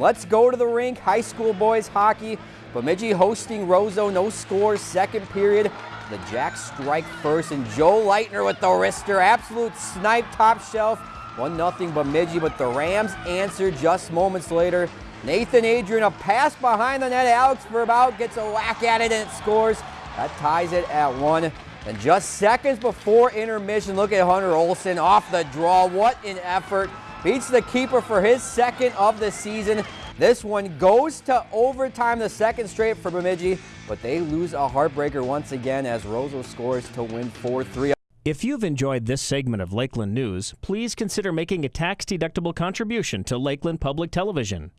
Let's go to the rink. High school boys hockey. Bemidji hosting Roseau. No scores. Second period. The Jacks strike first, and Joe Leitner with the wrister. Absolute snipe top shelf. 1 0 Bemidji, but the Rams answer just moments later. Nathan Adrian, a pass behind the net. Alex Verbout gets a whack at it and it scores. That ties it at one. And just seconds before intermission, look at Hunter Olson off the draw. What an effort. Beats the keeper for his second of the season. This one goes to overtime, the second straight for Bemidji, but they lose a heartbreaker once again as Roseau scores to win 4-3. If you've enjoyed this segment of Lakeland News, please consider making a tax-deductible contribution to Lakeland Public Television.